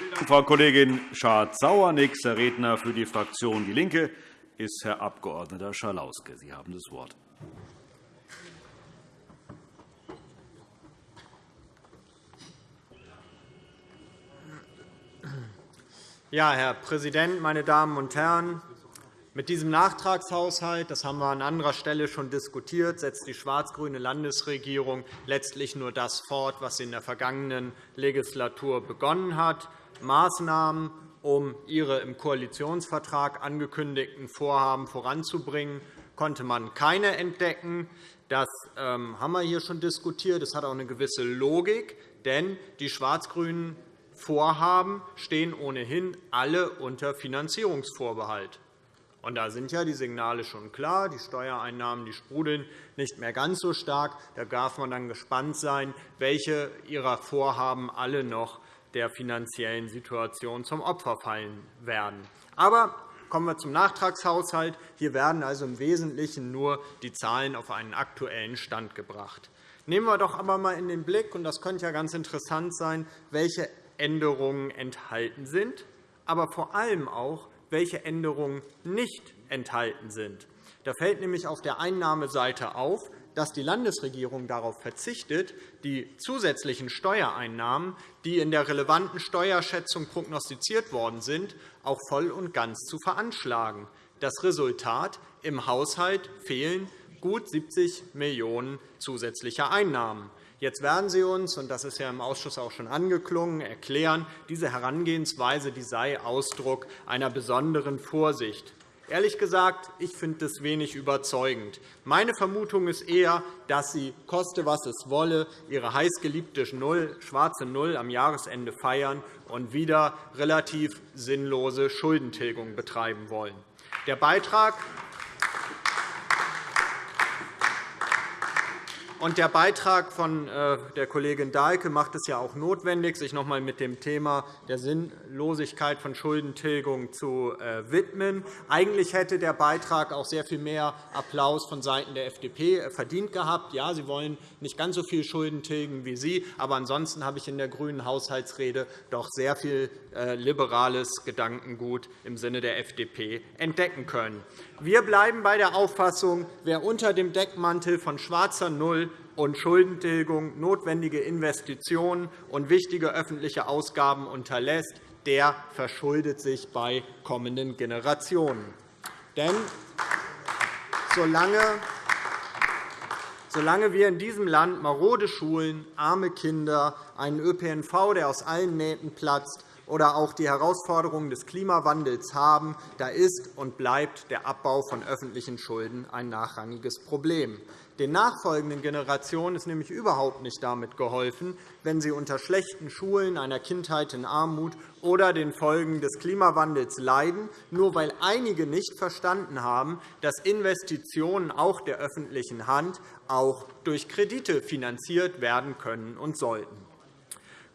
Dank, Frau Kollegin Schardt-Sauer. Nächster Redner für die Fraktion DIE LINKE ist Herr Abg. Schalauske. Sie haben das Wort. Ja, Herr Präsident, meine Damen und Herren! Mit diesem Nachtragshaushalt, das haben wir an anderer Stelle schon diskutiert, setzt die schwarz-grüne Landesregierung letztlich nur das fort, was sie in der vergangenen Legislatur begonnen hat. Maßnahmen, um ihre im Koalitionsvertrag angekündigten Vorhaben voranzubringen, konnte man keine entdecken. Das ähm, haben wir hier schon diskutiert. Das hat auch eine gewisse Logik, denn die schwarz-grünen Vorhaben stehen ohnehin alle unter Finanzierungsvorbehalt. Und da sind ja die Signale schon klar. Die Steuereinnahmen die sprudeln nicht mehr ganz so stark. Da darf man dann gespannt sein, welche Ihrer Vorhaben alle noch der finanziellen Situation zum Opfer fallen werden. Aber kommen wir zum Nachtragshaushalt. Hier werden also im Wesentlichen nur die Zahlen auf einen aktuellen Stand gebracht. Nehmen wir doch aber einmal in den Blick, und das könnte ja ganz interessant sein, welche Änderungen enthalten sind, aber vor allem auch, welche Änderungen nicht enthalten sind. Da fällt nämlich auf der Einnahmeseite auf, dass die Landesregierung darauf verzichtet, die zusätzlichen Steuereinnahmen, die in der relevanten Steuerschätzung prognostiziert worden sind, auch voll und ganz zu veranschlagen. Das Resultat im Haushalt fehlen gut 70 Millionen € zusätzlicher Einnahmen. Jetzt werden Sie uns, und das ist ja im Ausschuss auch schon angeklungen, erklären, diese Herangehensweise die sei Ausdruck einer besonderen Vorsicht. Ehrlich gesagt, ich finde das wenig überzeugend. Meine Vermutung ist eher, dass Sie, koste was es wolle, Ihre heißgeliebte Null, schwarze Null am Jahresende feiern und wieder relativ sinnlose Schuldentilgung betreiben wollen. Der Beitrag Und der Beitrag von äh, der Kollegin Dahlke macht es ja auch notwendig, sich noch einmal mit dem Thema der Sinnlosigkeit von Schuldentilgung zu äh, widmen. Eigentlich hätte der Beitrag auch sehr viel mehr Applaus vonseiten der FDP äh, verdient gehabt. Ja, Sie wollen nicht ganz so viel Schulden tilgen wie Sie, aber ansonsten habe ich in der grünen Haushaltsrede doch sehr viel liberales Gedankengut im Sinne der FDP entdecken können. Wir bleiben bei der Auffassung, wer unter dem Deckmantel von schwarzer Null und Schuldentilgung notwendige Investitionen und wichtige öffentliche Ausgaben unterlässt, der verschuldet sich bei kommenden Generationen. Denn solange wir in diesem Land marode Schulen, arme Kinder, einen ÖPNV, der aus allen Nähten platzt, oder auch die Herausforderungen des Klimawandels haben, da ist und bleibt der Abbau von öffentlichen Schulden ein nachrangiges Problem. Den nachfolgenden Generationen ist nämlich überhaupt nicht damit geholfen, wenn sie unter schlechten Schulen, einer Kindheit in Armut oder den Folgen des Klimawandels leiden, nur weil einige nicht verstanden haben, dass Investitionen auch der öffentlichen Hand auch durch Kredite finanziert werden können und sollten.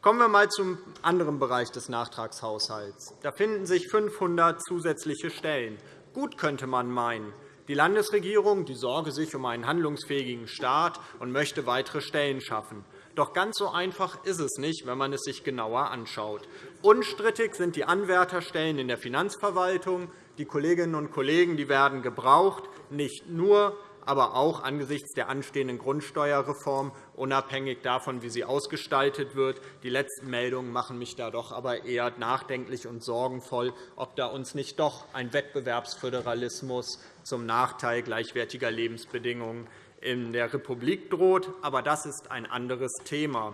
Kommen wir einmal zum anderen Bereich des Nachtragshaushalts. Da finden sich 500 zusätzliche Stellen. Gut könnte man meinen. Die Landesregierung die sorge sich um einen handlungsfähigen Staat und möchte weitere Stellen schaffen. Doch ganz so einfach ist es nicht, wenn man es sich genauer anschaut. Unstrittig sind die Anwärterstellen in der Finanzverwaltung. Die Kolleginnen und Kollegen werden gebraucht, nicht nur aber auch angesichts der anstehenden Grundsteuerreform, unabhängig davon, wie sie ausgestaltet wird. Die letzten Meldungen machen mich da doch aber eher nachdenklich und sorgenvoll, ob da uns nicht doch ein Wettbewerbsföderalismus zum Nachteil gleichwertiger Lebensbedingungen in der Republik droht. Aber das ist ein anderes Thema.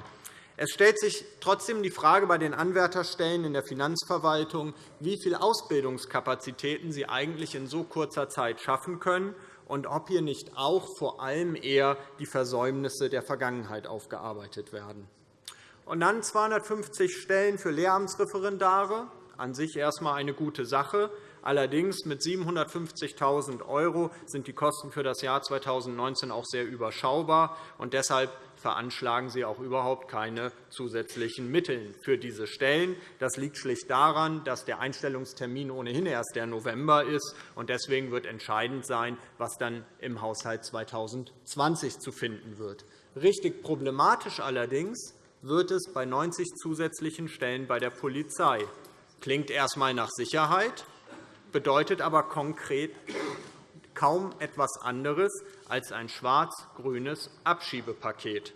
Es stellt sich trotzdem die Frage bei den Anwärterstellen in der Finanzverwaltung, wie viele Ausbildungskapazitäten sie eigentlich in so kurzer Zeit schaffen können und ob hier nicht auch vor allem eher die Versäumnisse der Vergangenheit aufgearbeitet werden. Und dann 250 Stellen für Lehramtsreferendare, an sich erst einmal eine gute Sache. Allerdings mit 750.000 € sind die Kosten für das Jahr 2019 auch sehr überschaubar. Und deshalb veranschlagen Sie auch überhaupt keine zusätzlichen Mittel für diese Stellen. Das liegt schlicht daran, dass der Einstellungstermin ohnehin erst der November ist. Deswegen wird entscheidend sein, was dann im Haushalt 2020 zu finden wird. Richtig problematisch allerdings wird es bei 90 zusätzlichen Stellen bei der Polizei. Klingt erst einmal nach Sicherheit, bedeutet aber konkret kaum etwas anderes als ein schwarz-grünes Abschiebepaket.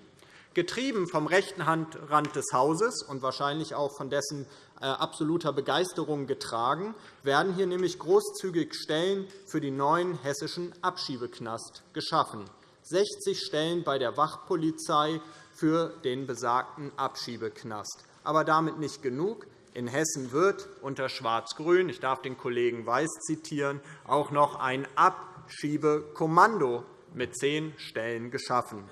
Getrieben vom rechten Rand des Hauses und wahrscheinlich auch von dessen äh, absoluter Begeisterung getragen, werden hier nämlich großzügig Stellen für den neuen hessischen Abschiebeknast geschaffen. 60 Stellen bei der Wachpolizei für den besagten Abschiebeknast. Aber damit nicht genug. In Hessen wird unter Schwarz-Grün, ich darf den Kollegen Weiß zitieren, auch noch ein Abschiebekommando mit zehn Stellen geschaffen.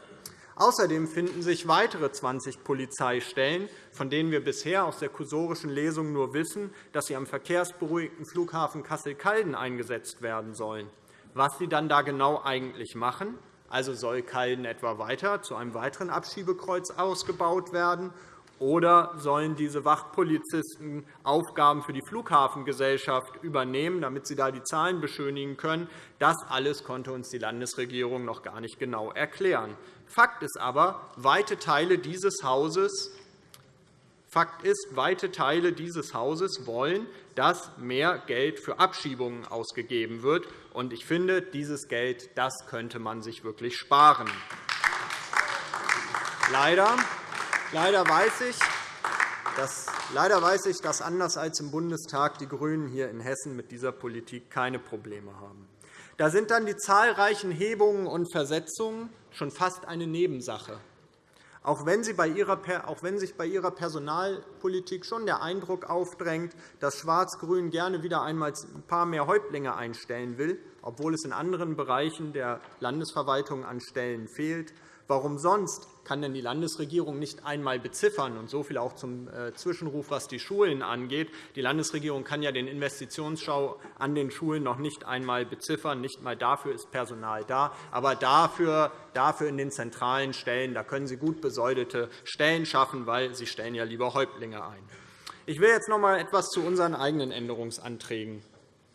Außerdem finden sich weitere 20 Polizeistellen, von denen wir bisher aus der kursorischen Lesung nur wissen, dass sie am verkehrsberuhigten Flughafen Kassel-Calden eingesetzt werden sollen. Was sie dann da genau eigentlich machen, also soll Calden etwa weiter zu einem weiteren Abschiebekreuz ausgebaut werden, oder sollen diese Wachpolizisten Aufgaben für die Flughafengesellschaft übernehmen, damit sie da die Zahlen beschönigen können? Das alles konnte uns die Landesregierung noch gar nicht genau erklären. Fakt ist aber, weite Teile dieses Hauses Fakt ist, weite Teile dieses Hauses wollen, dass mehr Geld für Abschiebungen ausgegeben wird. Ich finde, dieses Geld das könnte man sich wirklich sparen. Leider Leider weiß ich, dass, leider weiß ich, dass anders als im Bundestag die GRÜNEN hier in Hessen mit dieser Politik keine Probleme haben. Da sind dann die zahlreichen Hebungen und Versetzungen schon fast eine Nebensache. Auch wenn, sich bei ihrer Personalpolitik schon der Eindruck aufdrängt, dass Schwarz-Grün gerne wieder einmal ein paar mehr Häuptlinge einstellen will, obwohl es in anderen Bereichen der Landesverwaltung an Stellen fehlt, Warum sonst kann denn die Landesregierung nicht einmal beziffern? Und so viel auch zum äh, Zwischenruf, was die Schulen angeht. Die Landesregierung kann ja den Investitionsschau an den Schulen noch nicht einmal beziffern. Nicht einmal dafür ist Personal da. Aber dafür, dafür in den zentralen Stellen da können Sie gut besoldete Stellen schaffen, weil Sie stellen ja lieber Häuptlinge ein. Ich will jetzt noch einmal etwas zu unseren eigenen Änderungsanträgen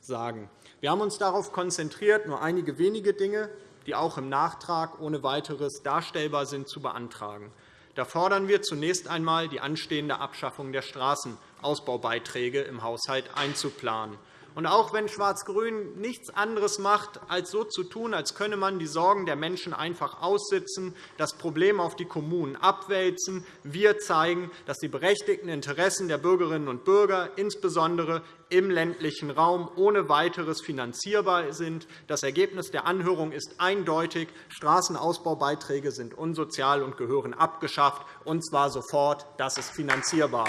sagen. Wir haben uns darauf konzentriert, nur einige wenige Dinge die auch im Nachtrag ohne weiteres darstellbar sind, zu beantragen. Da fordern wir zunächst einmal, die anstehende Abschaffung der Straßenausbaubeiträge im Haushalt einzuplanen. Und auch wenn Schwarz-Grün nichts anderes macht, als so zu tun, als könne man die Sorgen der Menschen einfach aussitzen, das Problem auf die Kommunen abwälzen, wir zeigen, dass die berechtigten Interessen der Bürgerinnen und Bürger, insbesondere im ländlichen Raum, ohne weiteres finanzierbar sind. Das Ergebnis der Anhörung ist eindeutig. Straßenausbaubeiträge sind unsozial und gehören abgeschafft, und zwar sofort. Das ist finanzierbar.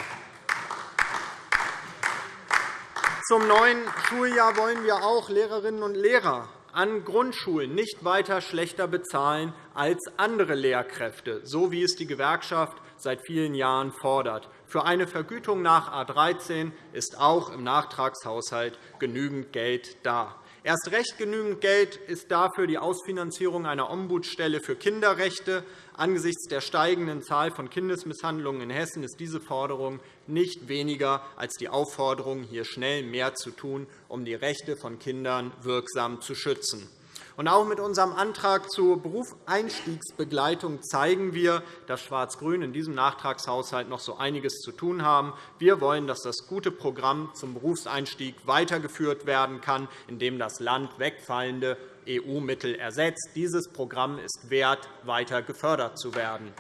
Zum neuen Schuljahr wollen wir auch Lehrerinnen und Lehrer an Grundschulen nicht weiter schlechter bezahlen als andere Lehrkräfte, so wie es die Gewerkschaft seit vielen Jahren fordert. Für eine Vergütung nach A 13 ist auch im Nachtragshaushalt genügend Geld da. Erst recht genügend Geld ist dafür die Ausfinanzierung einer Ombudsstelle für Kinderrechte. Angesichts der steigenden Zahl von Kindesmisshandlungen in Hessen ist diese Forderung nicht weniger als die Aufforderung, hier schnell mehr zu tun, um die Rechte von Kindern wirksam zu schützen. Und auch mit unserem Antrag zur Berufseinstiegsbegleitung zeigen wir, dass Schwarz-Grün in diesem Nachtragshaushalt noch so einiges zu tun haben. Wir wollen, dass das gute Programm zum Berufseinstieg weitergeführt werden kann, indem das Land wegfallende EU-Mittel ersetzt. Dieses Programm ist wert, weiter gefördert zu werden.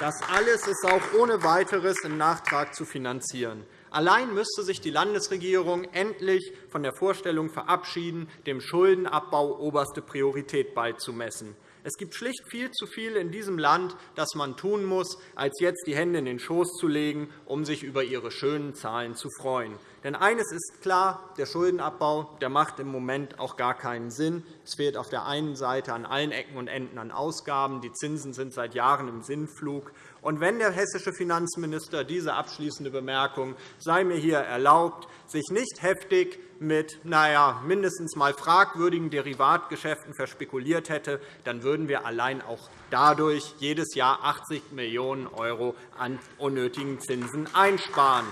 Das alles ist auch ohne weiteres im Nachtrag zu finanzieren. Allein müsste sich die Landesregierung endlich von der Vorstellung verabschieden, dem Schuldenabbau oberste Priorität beizumessen. Es gibt schlicht viel zu viel in diesem Land, das man tun muss, als jetzt die Hände in den Schoß zu legen, um sich über ihre schönen Zahlen zu freuen. Denn eines ist klar, der Schuldenabbau der macht im Moment auch gar keinen Sinn. Es fehlt auf der einen Seite an allen Ecken und Enden an Ausgaben. Die Zinsen sind seit Jahren im Sinnflug. Und wenn der hessische Finanzminister diese abschließende Bemerkung sei mir hier erlaubt, sich nicht heftig mit naja, mindestens mal fragwürdigen Derivatgeschäften verspekuliert hätte, dann würden wir allein auch dadurch jedes Jahr 80 Millionen € an unnötigen Zinsen einsparen.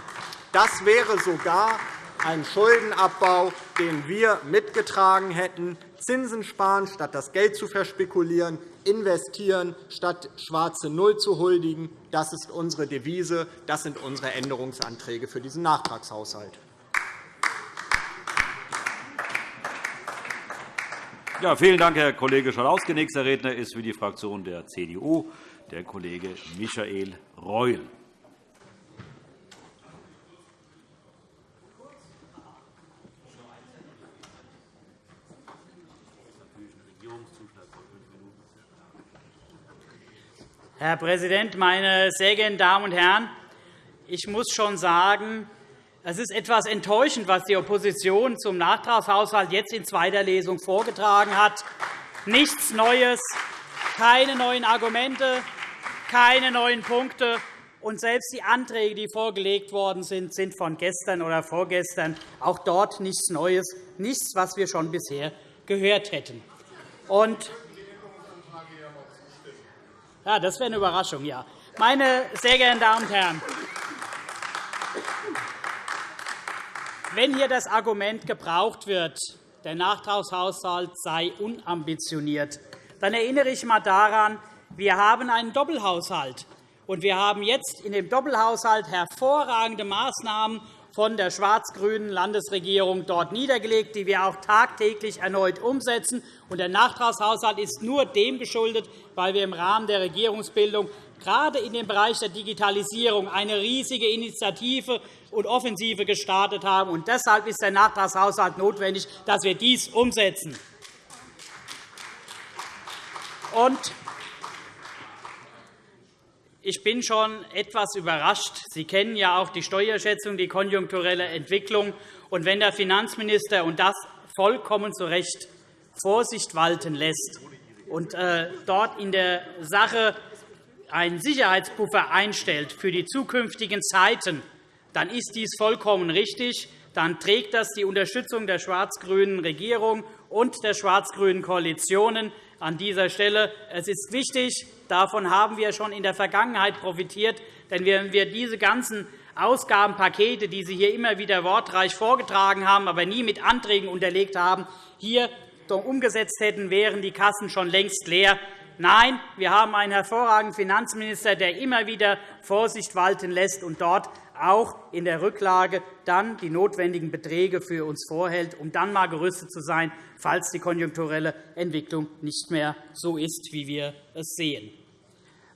Das wäre sogar ein Schuldenabbau, den wir mitgetragen hätten. Zinsen sparen, statt das Geld zu verspekulieren, investieren, statt schwarze Null zu huldigen. Das ist unsere Devise. Das sind unsere Änderungsanträge für diesen Nachtragshaushalt. Ja, vielen Dank, Herr Kollege Schalauske. Nächster Redner ist für die Fraktion der CDU der Kollege Michael Reul. Herr Präsident, meine sehr geehrten Damen und Herren! Ich muss schon sagen, es ist etwas enttäuschend, was die Opposition zum Nachtragshaushalt jetzt in zweiter Lesung vorgetragen hat. Nichts Neues, keine neuen Argumente, keine neuen Punkte. Und selbst die Anträge, die vorgelegt worden sind, sind von gestern oder vorgestern. Auch dort nichts Neues, nichts, was wir schon bisher gehört hätten. Und ja, das wäre eine Überraschung, ja. Meine sehr geehrten Damen und Herren, wenn hier das Argument gebraucht wird, der Nachtragshaushalt sei unambitioniert, dann erinnere ich einmal daran, wir haben einen Doppelhaushalt. Und wir haben jetzt in dem Doppelhaushalt hervorragende Maßnahmen von der schwarz-grünen Landesregierung dort niedergelegt, die wir auch tagtäglich erneut umsetzen. der Nachtragshaushalt ist nur dem geschuldet, weil wir im Rahmen der Regierungsbildung gerade in dem Bereich der Digitalisierung eine riesige Initiative und Offensive gestartet haben. Und deshalb ist der Nachtragshaushalt notwendig, dass wir dies umsetzen. Und ich bin schon etwas überrascht. Sie kennen ja auch die Steuerschätzung, die konjunkturelle Entwicklung. Und wenn der Finanzminister und das vollkommen zu Recht Vorsicht walten lässt und äh, dort in der Sache einen Sicherheitspuffer einstellt für die zukünftigen Zeiten, dann ist dies vollkommen richtig. Dann trägt das die Unterstützung der schwarz-grünen Regierung und der schwarz-grünen Koalitionen an dieser Stelle. Es ist wichtig, davon haben wir schon in der Vergangenheit profitiert. Denn wenn wir diese ganzen Ausgabenpakete, die Sie hier immer wieder wortreich vorgetragen haben, aber nie mit Anträgen unterlegt haben, hier umgesetzt hätten, wären die Kassen schon längst leer. Nein, wir haben einen hervorragenden Finanzminister, der immer wieder Vorsicht walten lässt und dort auch in der Rücklage dann die notwendigen Beträge für uns vorhält, um dann einmal gerüstet zu sein, falls die konjunkturelle Entwicklung nicht mehr so ist, wie wir es sehen.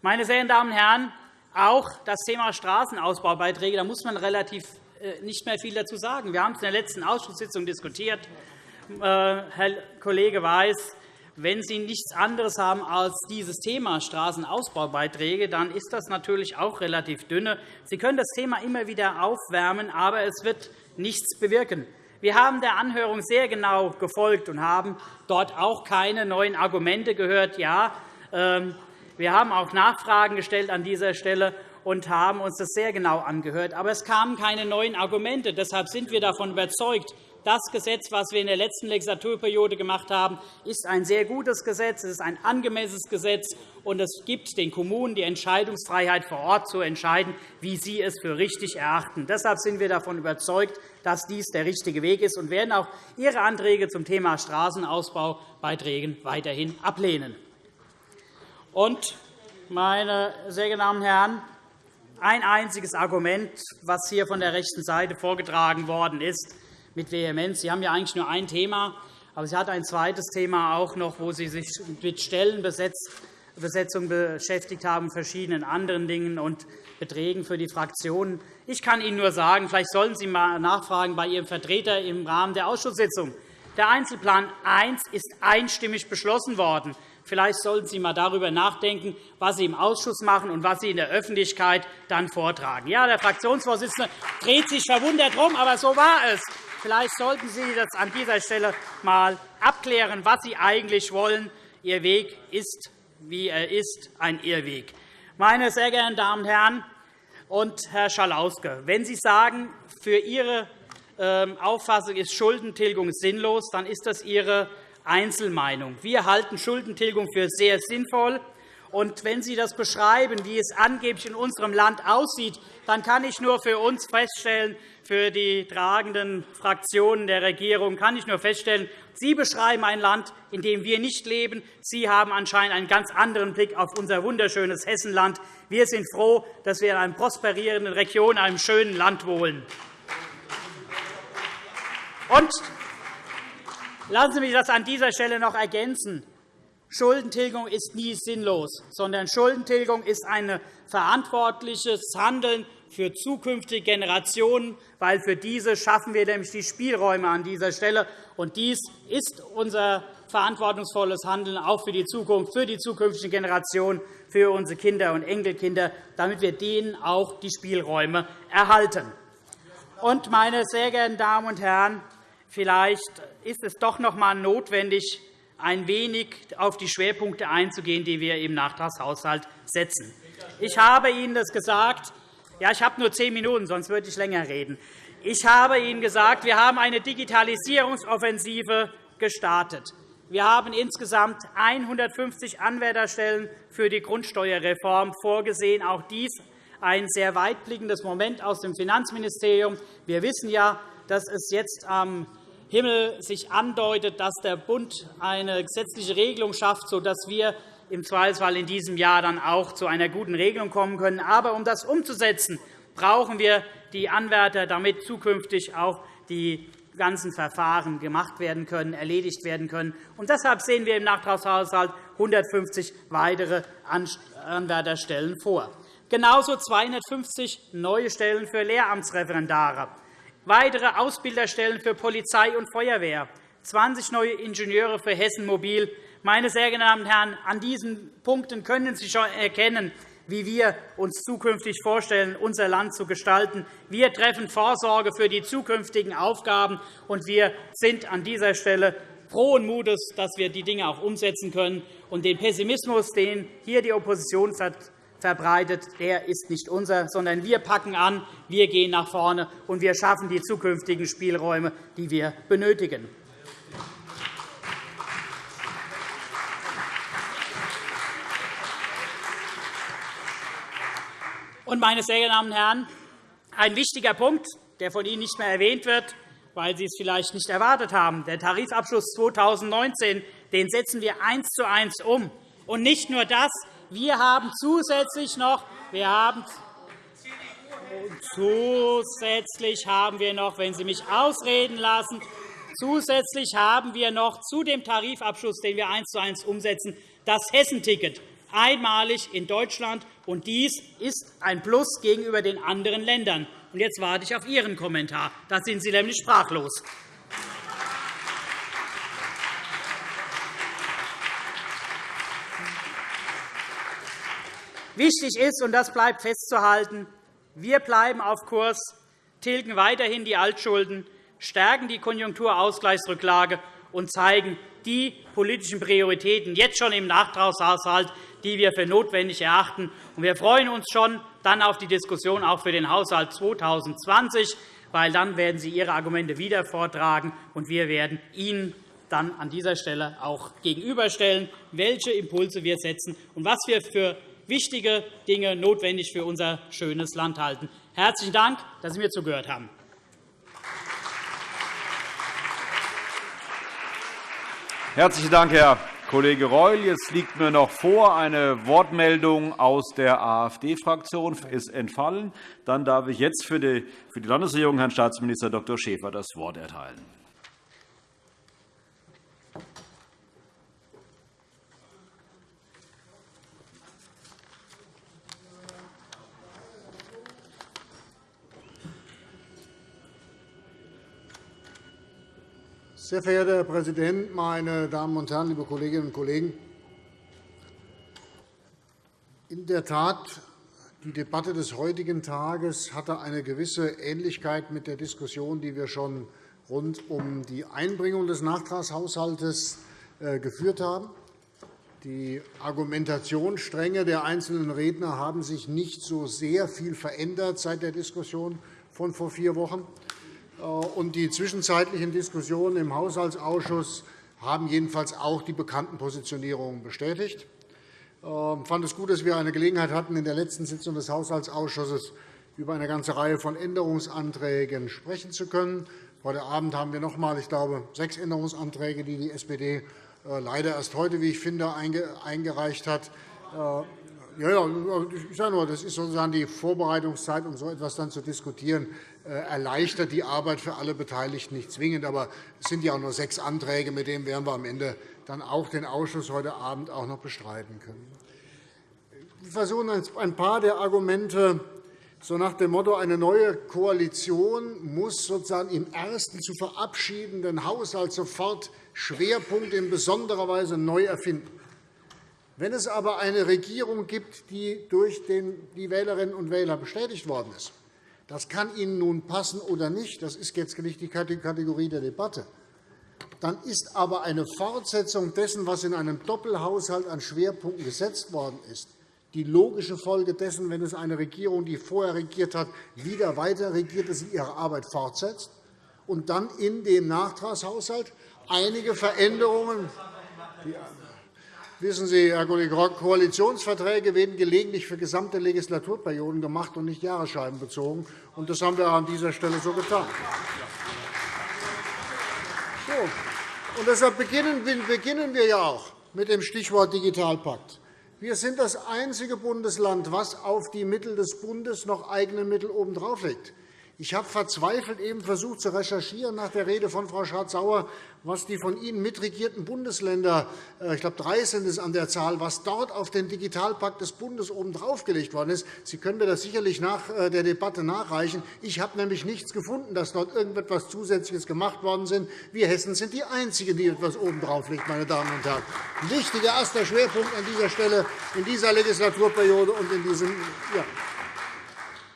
Meine sehr geehrten Damen und Herren, auch das Thema Straßenausbaubeiträge, da muss man relativ äh, nicht mehr viel dazu sagen. Wir haben es in der letzten Ausschusssitzung diskutiert. Äh, Herr Kollege Weiß, wenn Sie nichts anderes haben als dieses Thema Straßenausbaubeiträge, dann ist das natürlich auch relativ dünne. Sie können das Thema immer wieder aufwärmen, aber es wird nichts bewirken. Wir haben der Anhörung sehr genau gefolgt und haben dort auch keine neuen Argumente gehört. Ja, ähm, wir haben auch Nachfragen gestellt an dieser Stelle und haben uns das sehr genau angehört. Aber es kamen keine neuen Argumente. Deshalb sind wir davon überzeugt, das Gesetz, das wir in der letzten Legislaturperiode gemacht haben, ist ein sehr gutes Gesetz. Es ist ein angemessenes Gesetz, und es gibt den Kommunen die Entscheidungsfreiheit vor Ort zu entscheiden, wie sie es für richtig erachten. Deshalb sind wir davon überzeugt, dass dies der richtige Weg ist und werden auch Ihre Anträge zum Thema Straßenausbaubeiträgen weiterhin ablehnen. Und, meine sehr geehrten Herren, ein einziges Argument, das hier von der rechten Seite vorgetragen worden ist, mit Vehemenz. Sie haben ja eigentlich nur ein Thema, aber Sie hat ein zweites Thema auch noch, wo Sie sich mit Stellenbesetzung beschäftigt haben, verschiedenen anderen Dingen und Beträgen für die Fraktionen. Ich kann Ihnen nur sagen, vielleicht sollten Sie einmal nachfragen bei Ihrem Vertreter im Rahmen der Ausschusssitzung. Der Einzelplan 1 ist einstimmig beschlossen worden. Vielleicht sollten Sie einmal darüber nachdenken, was Sie im Ausschuss machen und was Sie in der Öffentlichkeit dann vortragen. Ja, der Fraktionsvorsitzende dreht sich verwundert herum, aber so war es. Vielleicht sollten Sie das an dieser Stelle einmal abklären, was Sie eigentlich wollen. Ihr Weg ist, wie er ist, ein Irrweg. Meine sehr geehrten Damen und Herren und Herr Schalauske, wenn Sie sagen, für Ihre ähm, Auffassung ist Schuldentilgung sinnlos, dann ist das Ihre Einzelmeinung. Wir halten Schuldentilgung für sehr sinnvoll. Und wenn Sie das beschreiben, wie es angeblich in unserem Land aussieht, dann kann ich nur für uns feststellen, für die tragenden Fraktionen der Regierung kann ich nur feststellen, Sie beschreiben ein Land, in dem wir nicht leben. Sie haben anscheinend einen ganz anderen Blick auf unser wunderschönes Hessenland. Wir sind froh, dass wir in einer prosperierenden Region, in einem schönen Land wohnen. Und lassen Sie mich das an dieser Stelle noch ergänzen. Schuldentilgung ist nie sinnlos, sondern Schuldentilgung ist ein verantwortliches Handeln für zukünftige Generationen, weil für diese schaffen wir nämlich die Spielräume an dieser Stelle. Und dies ist unser verantwortungsvolles Handeln auch für die Zukunft, für die zukünftigen Generationen, für unsere Kinder und Enkelkinder, damit wir denen auch die Spielräume erhalten. Und, meine sehr geehrten Damen und Herren, vielleicht ist es doch noch einmal notwendig, ein wenig auf die Schwerpunkte einzugehen, die wir im Nachtragshaushalt setzen. Ich habe Ihnen das gesagt. Ja, ich habe nur zehn Minuten, sonst würde ich länger reden. Ich habe Ihnen gesagt, wir haben eine Digitalisierungsoffensive gestartet. Wir haben insgesamt 150 Anwärterstellen für die Grundsteuerreform vorgesehen. Auch dies ein sehr weitblickendes Moment aus dem Finanzministerium. Wir wissen ja, dass es jetzt am Himmel sich andeutet, dass der Bund eine gesetzliche Regelung schafft, sodass wir im Zweifelsfall in diesem Jahr dann auch zu einer guten Regelung kommen können. Aber um das umzusetzen, brauchen wir die Anwärter, damit zukünftig auch die ganzen Verfahren gemacht werden können, erledigt werden können. Und deshalb sehen wir im Nachtragshaushalt 150 weitere Anwärterstellen vor. Genauso 250 neue Stellen für Lehramtsreferendare, weitere Ausbilderstellen für Polizei und Feuerwehr, 20 neue Ingenieure für Hessen Mobil, meine sehr geehrten Herren, an diesen Punkten können Sie schon erkennen, wie wir uns zukünftig vorstellen, unser Land zu gestalten. Wir treffen Vorsorge für die zukünftigen Aufgaben, und wir sind an dieser Stelle frohen Mutes, dass wir die Dinge auch umsetzen können. Und den Pessimismus, den hier die Opposition verbreitet, der ist nicht unser, sondern wir packen an, wir gehen nach vorne, und wir schaffen die zukünftigen Spielräume, die wir benötigen. Meine sehr geehrten Damen und Herren, ein wichtiger Punkt, der von Ihnen nicht mehr erwähnt wird, weil Sie es vielleicht nicht erwartet haben. Der Tarifabschluss 2019 den setzen wir eins zu eins um. Und nicht nur das, wir haben zusätzlich noch, wir haben Zusätzlich haben wir noch, wenn Sie mich ausreden lassen, zusätzlich haben wir noch zu dem Tarifabschluss, den wir eins zu eins umsetzen, das Hessenticket einmalig in Deutschland. Und dies ist ein Plus gegenüber den anderen Ländern. Und jetzt warte ich auf Ihren Kommentar. Da sind Sie nämlich sprachlos. Wichtig ist, und das bleibt festzuhalten, wir bleiben auf Kurs, tilgen weiterhin die Altschulden, stärken die Konjunkturausgleichsrücklage und zeigen die politischen Prioritäten jetzt schon im Nachtragshaushalt, die wir für notwendig erachten. Wir freuen uns schon dann auf die Diskussion auch für den Haushalt 2020, weil dann werden Sie Ihre Argumente wieder vortragen, und wir werden Ihnen dann an dieser Stelle auch gegenüberstellen, welche Impulse wir setzen und was wir für wichtige Dinge notwendig für unser schönes Land halten. Herzlichen Dank, dass Sie mir zugehört haben. Herzlichen Dank, Herr Kollege Reul. Jetzt liegt mir noch vor, eine Wortmeldung aus der AfD-Fraktion ist entfallen. Dann darf ich jetzt für die Landesregierung Herrn Staatsminister Dr. Schäfer das Wort erteilen. Sehr verehrter Herr Präsident, meine Damen und Herren, liebe Kolleginnen und Kollegen! In der Tat, die Debatte des heutigen Tages hatte eine gewisse Ähnlichkeit mit der Diskussion, die wir schon rund um die Einbringung des Nachtragshaushalts äh, geführt haben. Die Argumentationsstränge der einzelnen Redner haben sich nicht so sehr viel verändert seit der Diskussion von vor vier Wochen. Äh, und die zwischenzeitlichen Diskussionen im Haushaltsausschuss haben jedenfalls auch die bekannten Positionierungen bestätigt. Äh, Ich fand es gut, dass wir eine Gelegenheit hatten, in der letzten Sitzung des Haushaltsausschusses über eine ganze Reihe von Änderungsanträgen sprechen zu können. Heute Abend haben wir noch einmal, ich glaube, sechs Änderungsanträge, die die SPD äh, leider erst heute, wie ich finde, eingereicht hat. Äh, ja, ich sage nur, das ist sozusagen die Vorbereitungszeit, um so etwas dann zu diskutieren, äh, erleichtert die Arbeit für alle Beteiligten nicht zwingend. Aber es sind ja auch nur sechs Anträge, mit denen werden wir am Ende dann auch den Ausschuss heute Abend auch noch bestreiten können. Wir versuchen ein paar der Argumente so nach dem Motto, eine neue Koalition muss sozusagen im ersten zu verabschiedenden Haushalt sofort Schwerpunkte in besonderer Weise neu erfinden. Wenn es aber eine Regierung gibt, die durch die Wählerinnen und Wähler bestätigt worden ist, das kann Ihnen nun passen oder nicht, das ist jetzt nicht die Kategorie der Debatte, dann ist aber eine Fortsetzung dessen, was in einem Doppelhaushalt an Schwerpunkten gesetzt worden ist, die logische Folge dessen, wenn es eine Regierung, die vorher regiert hat, wieder weiter regiert, dass sie ihre Arbeit fortsetzt und dann in dem Nachtragshaushalt einige Veränderungen Wissen Sie, Herr Kollege Rock, Koalitionsverträge werden gelegentlich für gesamte Legislaturperioden gemacht und nicht Jahresscheiben bezogen. Und das haben wir an dieser Stelle so getan. So. Und deshalb beginnen wir ja auch mit dem Stichwort Digitalpakt. Wir sind das einzige Bundesland, das auf die Mittel des Bundes noch eigene Mittel obendrauf legt. Ich habe verzweifelt eben versucht zu recherchieren nach der Rede von Frau Schardt-Sauer, was die von Ihnen mitregierten Bundesländer, äh, ich glaube, drei sind es an der Zahl, was dort auf den Digitalpakt des Bundes oben draufgelegt worden ist. Sie können mir das sicherlich nach äh, der Debatte nachreichen. Ich habe nämlich nichts gefunden, dass dort irgendetwas Zusätzliches gemacht worden ist. Wir Hessen sind die Einzigen, die etwas oben drauflegen, meine Damen und Herren. Ein wichtiger erster Schwerpunkt an dieser Stelle in dieser Legislaturperiode und in diesem ja.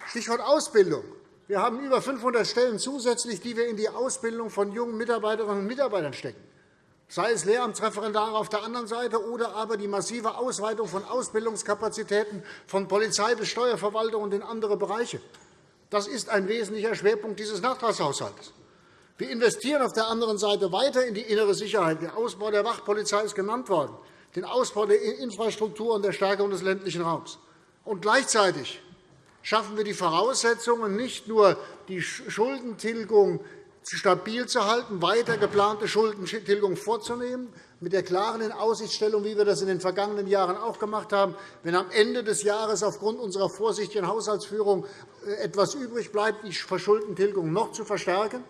Stichwort Ausbildung. Wir haben über 500 Stellen zusätzlich, die wir in die Ausbildung von jungen Mitarbeiterinnen und Mitarbeitern stecken, sei es Lehramtsreferendare auf der anderen Seite oder aber die massive Ausweitung von Ausbildungskapazitäten von Polizei bis Steuerverwaltung und in andere Bereiche. Das ist ein wesentlicher Schwerpunkt dieses Nachtragshaushalts. Wir investieren auf der anderen Seite weiter in die innere Sicherheit. Der Ausbau der Wachpolizei ist genannt worden, den Ausbau der Infrastruktur und der Stärkung des ländlichen Raums. Und gleichzeitig schaffen wir die Voraussetzungen, nicht nur die Schuldentilgung stabil zu halten, weiter geplante Schuldentilgung vorzunehmen, mit der klaren Inaussichtstellung, wie wir das in den vergangenen Jahren auch gemacht haben, wenn am Ende des Jahres aufgrund unserer vorsichtigen Haushaltsführung äh, etwas übrig bleibt, die Verschuldentilgung noch zu verstärken.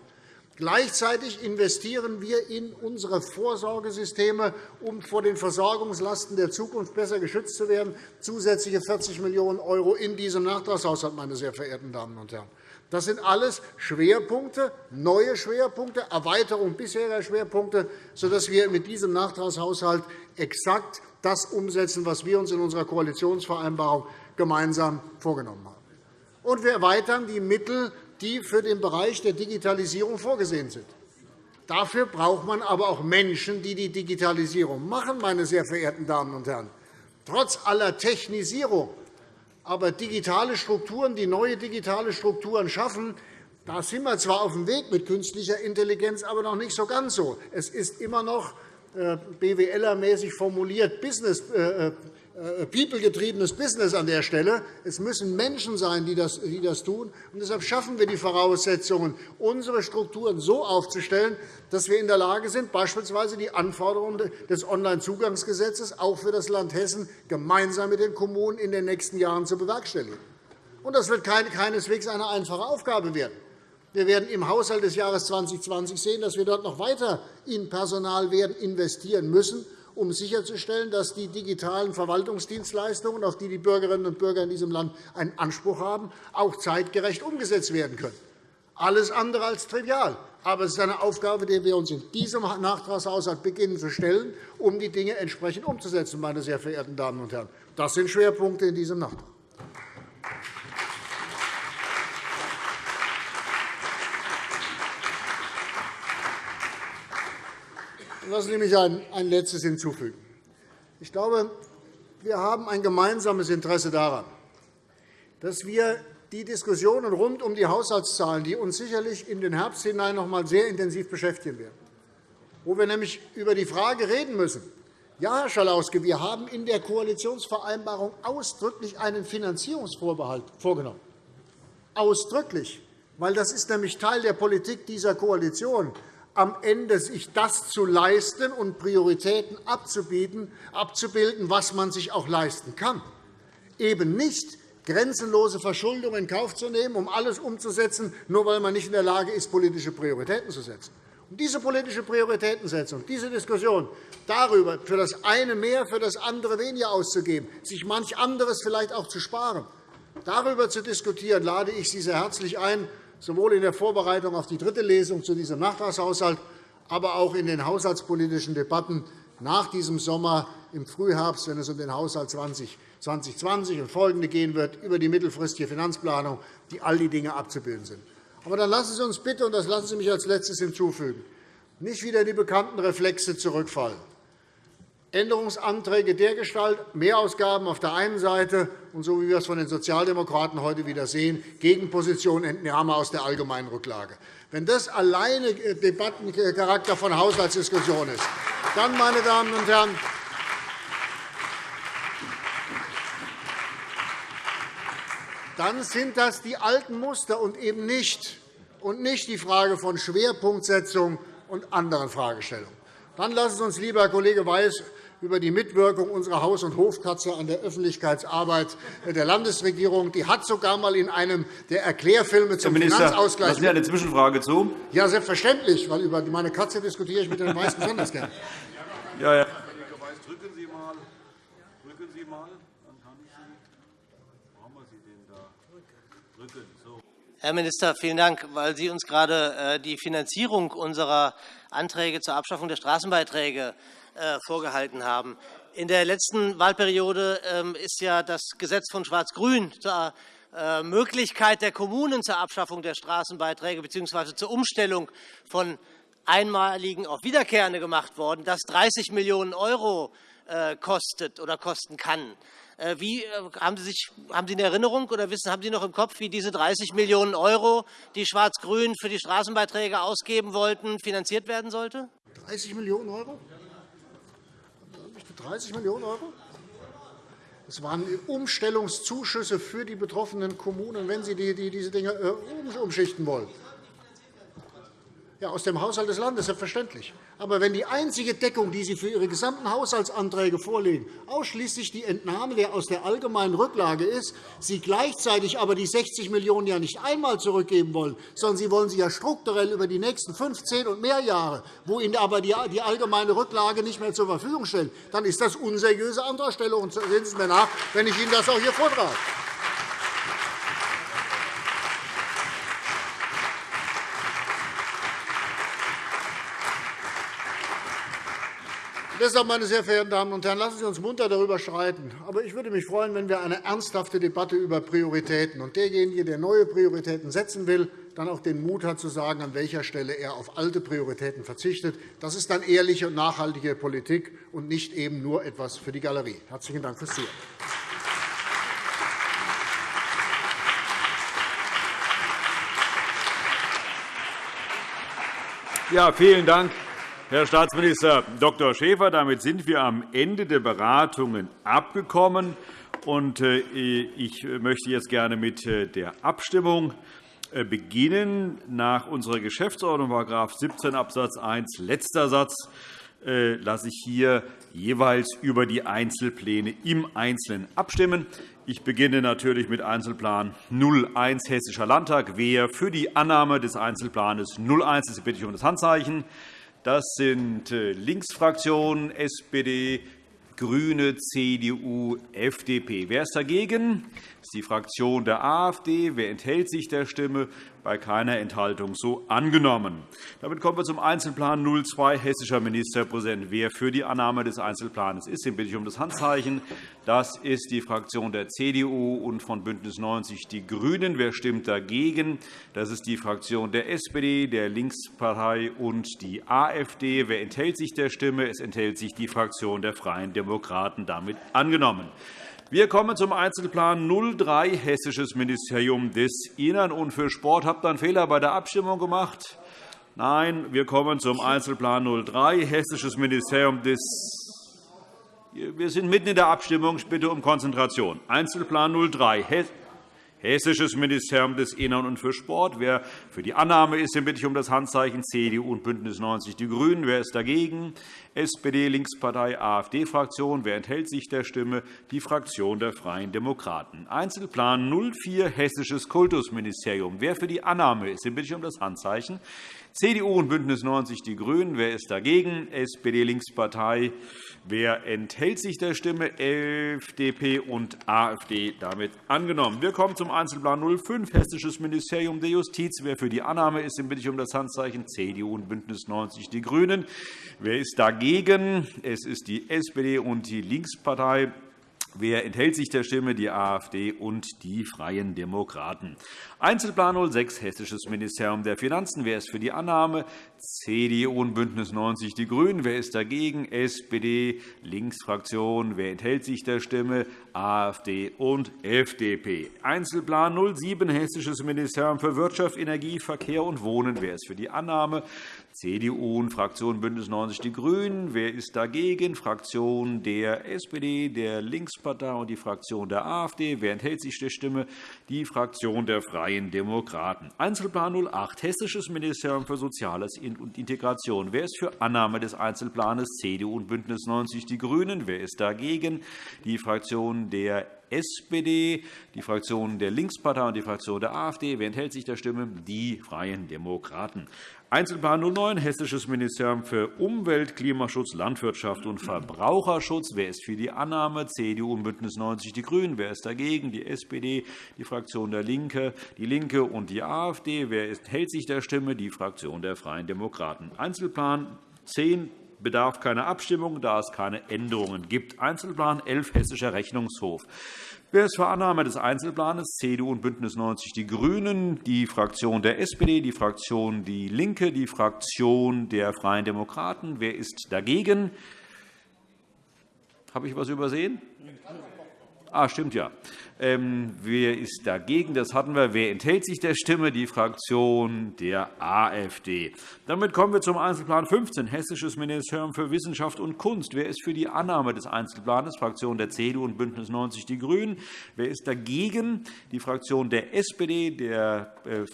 Gleichzeitig investieren wir in unsere Vorsorgesysteme, um vor den Versorgungslasten der Zukunft besser geschützt zu werden, zusätzliche 40 Millionen € in diesem Nachtragshaushalt, meine sehr verehrten Damen und Herren. Das sind alles Schwerpunkte, neue Schwerpunkte, Erweiterung bisheriger Schwerpunkte, sodass wir mit diesem Nachtragshaushalt exakt das umsetzen, was wir uns in unserer Koalitionsvereinbarung gemeinsam vorgenommen haben. Und wir erweitern die Mittel die für den Bereich der Digitalisierung vorgesehen sind. Dafür braucht man aber auch Menschen, die die Digitalisierung machen, meine sehr verehrten Damen und Herren. Trotz aller Technisierung, aber digitale Strukturen, die neue digitale Strukturen schaffen, da sind wir zwar auf dem Weg mit künstlicher Intelligenz, aber noch nicht so ganz so. Es ist immer noch äh, BWLer-mäßig formuliert Business, äh, äh, people-getriebenes Business an der Stelle. Es müssen Menschen sein, die das, die das tun. Und deshalb schaffen wir die Voraussetzungen, unsere Strukturen so aufzustellen, dass wir in der Lage sind, beispielsweise die Anforderungen des Onlinezugangsgesetzes auch für das Land Hessen gemeinsam mit den Kommunen in den nächsten Jahren zu bewerkstelligen. Und das wird keineswegs eine einfache Aufgabe werden. Wir werden im Haushalt des Jahres 2020 sehen, dass wir dort noch weiter in Personal werden investieren müssen, um sicherzustellen, dass die digitalen Verwaltungsdienstleistungen, auf die die Bürgerinnen und Bürger in diesem Land einen Anspruch haben, auch zeitgerecht umgesetzt werden können. Alles andere als trivial. Aber es ist eine Aufgabe, die wir uns in diesem Nachtragshaushalt beginnen zu stellen, um die Dinge entsprechend umzusetzen. Meine sehr verehrten Damen und Herren. Das sind Schwerpunkte in diesem Nachtrag. Lassen Sie mich ein Letztes hinzufügen. Ich glaube, wir haben ein gemeinsames Interesse daran, dass wir die Diskussionen rund um die Haushaltszahlen, die uns sicherlich in den Herbst hinein noch einmal sehr intensiv beschäftigen werden, wo wir nämlich über die Frage reden müssen, Ja, Herr Schalauske, wir haben in der Koalitionsvereinbarung ausdrücklich einen Finanzierungsvorbehalt vorgenommen. Ausdrücklich, weil das ist nämlich Teil der Politik dieser Koalition, am Ende sich das zu leisten und Prioritäten abzubieten, abzubilden, was man sich auch leisten kann. Eben nicht grenzenlose Verschuldung in Kauf zu nehmen, um alles umzusetzen, nur weil man nicht in der Lage ist, politische Prioritäten zu setzen. Und diese politische Prioritätensetzung, diese Diskussion darüber, für das eine mehr, für das andere weniger auszugeben, sich manch anderes vielleicht auch zu sparen, darüber zu diskutieren, lade ich Sie sehr herzlich ein, sowohl in der Vorbereitung auf die dritte Lesung zu diesem Nachtragshaushalt, aber auch in den haushaltspolitischen Debatten nach diesem Sommer im Frühherbst, wenn es um den Haushalt 2020 und folgende gehen wird, über die mittelfristige Finanzplanung, die all die Dinge abzubilden sind. Aber dann lassen Sie uns bitte, und das lassen Sie mich als Letztes hinzufügen, nicht wieder in die bekannten Reflexe zurückfallen. Änderungsanträge dergestalt, Mehrausgaben auf der einen Seite und, so wie wir es von den Sozialdemokraten heute wieder sehen, Gegenposition Entnahme aus der allgemeinen Rücklage. Wenn das alleine äh, Debattencharakter von Haushaltsdiskussion ist, dann, meine Damen und Herren, dann sind das die alten Muster und eben nicht, und nicht die Frage von Schwerpunktsetzung und anderen Fragestellungen. Dann lassen Sie uns, lieber Herr Kollege Weiß, über die Mitwirkung unserer Haus- und Hofkatze an der Öffentlichkeitsarbeit der Landesregierung. Die hat sogar einmal in einem der Erklärfilme zum Herr Minister, Finanzausgleich. Lassen Sie eine Zwischenfrage zu? Ja, selbstverständlich, weil über meine Katze diskutiere ich mit den meisten besonders gerne. Ja, ja. Drücken Sie mal. Drücken Sie mal. Dann kann ich Sie. Brauchen wir Sie denn da? Drücken. So. Herr Minister, vielen Dank, weil Sie uns gerade äh, die Finanzierung unserer Anträge zur Abschaffung der Straßenbeiträge vorgehalten haben. In der letzten Wahlperiode ähm, ist ja das Gesetz von Schwarz-Grün zur äh, Möglichkeit der Kommunen zur Abschaffung der Straßenbeiträge bzw. zur Umstellung von einmaligen auf wiederkehrende gemacht worden, das 30 Millionen € äh, kostet oder kosten kann. Wie, haben, Sie sich, haben Sie eine Erinnerung oder wissen, haben Sie noch im Kopf, wie diese 30 Millionen €, die Schwarz-Grün für die Straßenbeiträge ausgeben wollten, finanziert werden sollte? 30 Millionen €? 30 Millionen €? Das waren Umstellungszuschüsse für die betroffenen Kommunen, wenn sie diese Dinge äh, umschichten wollen. Ja, aus dem Haushalt des Landes, selbstverständlich. Aber wenn die einzige Deckung, die Sie für Ihre gesamten Haushaltsanträge vorlegen, ausschließlich die Entnahme der aus der allgemeinen Rücklage ist, Sie gleichzeitig aber die 60 Millionen € ja nicht einmal zurückgeben wollen, sondern Sie wollen sie ja strukturell über die nächsten 15 und mehr Jahre, wo Ihnen aber die allgemeine Rücklage nicht mehr zur Verfügung stellen, dann ist das unseriöse Antragstellung. Sehen Sie mir nach, wenn ich Ihnen das auch hier vortrage. Deshalb, meine sehr verehrten Damen und Herren, lassen Sie uns munter darüber streiten. Aber ich würde mich freuen, wenn wir eine ernsthafte Debatte über Prioritäten und derjenige, der neue Prioritäten setzen will, dann auch den Mut hat, zu sagen, an welcher Stelle er auf alte Prioritäten verzichtet. Das ist dann ehrliche und nachhaltige Politik und nicht eben nur etwas für die Galerie. – Herzlichen Dank fürs Zuhören. Ja, vielen Dank, Herr Staatsminister Dr. Schäfer, damit sind wir am Ende der Beratungen abgekommen. Äh, ich möchte jetzt gerne mit äh, der Abstimmung äh, beginnen. Nach unserer Geschäftsordnung, § 17 Abs. 1, letzter Satz, lasse ich hier jeweils über die Einzelpläne im Einzelnen abstimmen. Ich beginne natürlich mit Einzelplan 01 Hessischer Landtag. Wer für die Annahme des Einzelplans 01 ist, bitte ich um das Handzeichen. Das sind äh, Linksfraktionen, SPD, GRÜNE, CDU, FDP. Wer ist dagegen? Das ist die Fraktion der AfD. Wer enthält sich der Stimme? Bei keiner Enthaltung so angenommen. Damit kommen wir zum Einzelplan 02, Hessischer Ministerpräsident. Wer für die Annahme des Einzelplans ist, den bitte ich um das Handzeichen. Das ist die Fraktion der CDU und von BÜNDNIS 90 die GRÜNEN. Wer stimmt dagegen? Das ist die Fraktion der SPD, der Linkspartei und die AfD. Wer enthält sich der Stimme? Es enthält sich die Fraktion der Freien Demokraten. Damit angenommen. Wir kommen zum Einzelplan 03, Hessisches Ministerium des Innern und für Sport. Habt ihr einen Fehler bei der Abstimmung gemacht? Nein, wir kommen zum Einzelplan 03, Hessisches Ministerium des Wir sind mitten in der Abstimmung. Ich bitte um Konzentration. Einzelplan 03, Hessisches Ministerium des Innern und für Sport. Wer für die Annahme ist, den bitte ich um das Handzeichen CDU und BÜNDNIS 90 die GRÜNEN. Wer ist dagegen? SPD, Linkspartei, AfD-Fraktion. Wer enthält sich der Stimme? Die Fraktion der Freien Demokraten. Einzelplan 04, Hessisches Kultusministerium. Wer für die Annahme ist, den bitte ich um das Handzeichen. CDU und BÜNDNIS 90 die GRÜNEN. Wer ist dagegen? SPD, Linkspartei. Wer enthält sich der Stimme? FDP und AfD. Damit angenommen. Wir kommen zum Einzelplan 05, Hessisches Ministerium der Justiz. Wer für die Annahme ist, den bitte ich um das Handzeichen CDU und BÜNDNIS 90 die GRÜNEN. Wer ist dagegen? Es ist die SPD und die Linkspartei. Wer enthält sich der Stimme? Die AfD und die Freien Demokraten. Einzelplan 06, Hessisches Ministerium der Finanzen. Wer ist für die Annahme? CDU und BÜNDNIS 90 die GRÜNEN. Wer ist dagegen? SPD, Linksfraktion. Wer enthält sich der Stimme? AfD und FDP. Einzelplan 07, Hessisches Ministerium für Wirtschaft, Energie, Verkehr und Wohnen. Wer ist für die Annahme? CDU und Fraktion BÜNDNIS 90 die GRÜNEN. Wer ist dagegen? Fraktion der SPD, der Linkspartei und die Fraktion der AfD. Wer enthält sich der Stimme? Die Fraktion der Freien Demokraten. Einzelplan 08, Hessisches Ministerium für Soziales und Integration. Wer ist für Annahme des Einzelplans? CDU und BÜNDNIS 90 die GRÜNEN. Wer ist dagegen? Die Fraktion der SPD, die Fraktion der Linkspartei und die Fraktion der AfD. Wer enthält sich der Stimme? Die Freien Demokraten. Einzelplan 09, Hessisches Ministerium für Umwelt, Klimaschutz, Landwirtschaft und Verbraucherschutz. Wer ist für die Annahme? CDU und BÜNDNIS 90 die GRÜNEN. Wer ist dagegen? Die SPD, die Fraktion der Linke, die Linke und die AfD. Wer enthält sich der Stimme? Die Fraktion der Freien Demokraten. Einzelplan 10 bedarf keiner Abstimmung, da es keine Änderungen gibt. Einzelplan 11, Hessischer Rechnungshof. Wer ist für Annahme des Einzelplans? CDU und BÜNDNIS 90 die GRÜNEN, die Fraktion der SPD, die Fraktion DIE LINKE, die Fraktion der Freien Demokraten. Wer ist dagegen? Habe ich etwas übersehen? Ah, stimmt ja. Ähm, wer ist dagegen? Das hatten wir. Wer enthält sich der Stimme? Die Fraktion der AfD. Damit kommen wir zum Einzelplan 15, Hessisches Ministerium für Wissenschaft und Kunst. Wer ist für die Annahme des Einzelplans? Fraktion der CDU und BÜNDNIS 90 die GRÜNEN. Wer ist dagegen? Die Fraktion der SPD, äh,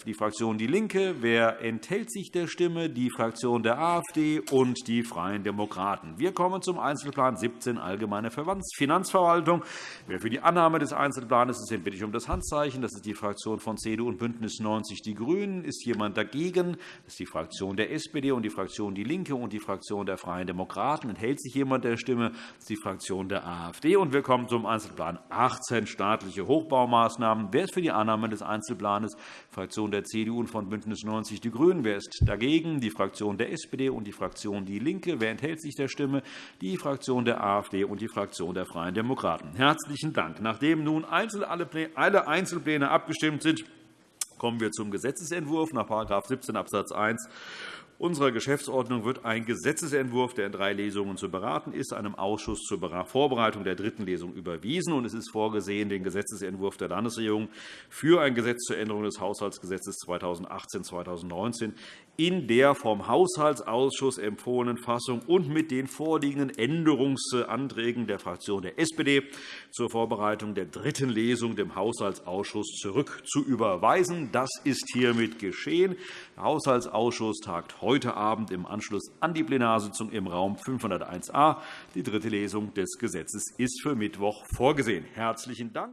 die Fraktion DIE LINKE. Wer enthält sich der Stimme? Die Fraktion der AfD und die Freien Demokraten. Wir kommen zum Einzelplan 17, Allgemeine Finanzverwaltung. Wer für die Annahme des Einzelplans Planes ist, den bitte um das Handzeichen. Das ist die Fraktion von CDU und BÜNDNIS 90 die GRÜNEN. Ist jemand dagegen? Das ist die Fraktion der SPD und die Fraktion DIE LINKE und die Fraktion der Freien Demokraten. Enthält sich jemand der Stimme? Das ist die Fraktion der AfD. Und wir kommen zum Einzelplan 18, staatliche Hochbaumaßnahmen. Wer ist für die Annahme des Einzelplans? Die Fraktion der CDU und von BÜNDNIS 90 die GRÜNEN. Wer ist dagegen? Die Fraktion der SPD und die Fraktion DIE LINKE. Wer enthält sich der Stimme? Die Fraktion der AfD und die Fraktion der Freien Demokraten. Herzlichen Dank. Nachdem nun alle Einzelpläne abgestimmt sind, kommen wir zum Gesetzentwurf nach § 17 Abs. 1 unserer Geschäftsordnung wird ein Gesetzentwurf, der in drei Lesungen zu beraten ist, einem Ausschuss zur Vorbereitung der dritten Lesung überwiesen. und Es ist vorgesehen, den Gesetzentwurf der Landesregierung für ein Gesetz zur Änderung des Haushaltsgesetzes 2018-2019 in der vom Haushaltsausschuss empfohlenen Fassung und mit den vorliegenden Änderungsanträgen der Fraktion der SPD zur Vorbereitung der dritten Lesung dem Haushaltsausschuss zurück zu überweisen. Das ist hiermit geschehen. Der Haushaltsausschuss tagt heute Abend im Anschluss an die Plenarsitzung im Raum 501a. Die dritte Lesung des Gesetzes ist für Mittwoch vorgesehen. Herzlichen Dank.